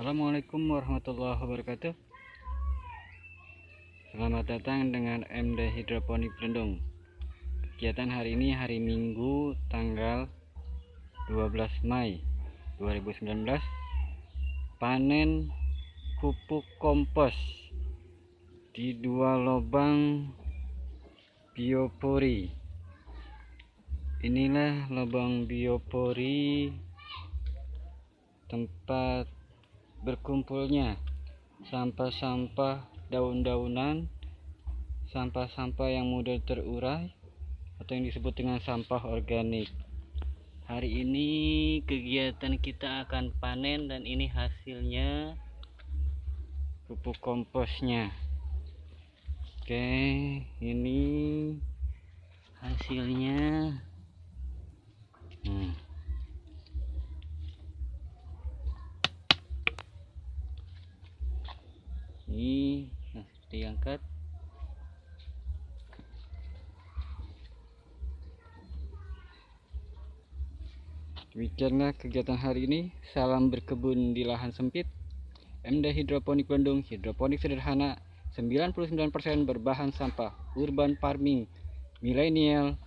Assalamualaikum warahmatullahi wabarakatuh. Selamat datang dengan MD Hidroponik Belendung Kegiatan hari ini hari Minggu tanggal 12 Mei 2019 Panen pupuk kompos di dua lubang biopori. Inilah lubang biopori tempat berkumpulnya sampah-sampah daun-daunan, sampah-sampah yang mudah terurai atau yang disebut dengan sampah organik. Hari ini kegiatan kita akan panen dan ini hasilnya pupuk komposnya. Oke, ini hasilnya. Ini nah diangkat. Demikianlah kegiatan hari ini. Salam berkebun di lahan sempit. MD Hidroponik Bandung hidroponik sederhana 99% berbahan sampah urban farming milenial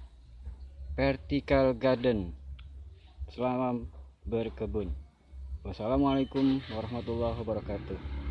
vertical garden. Selamat berkebun. Wassalamualaikum warahmatullahi wabarakatuh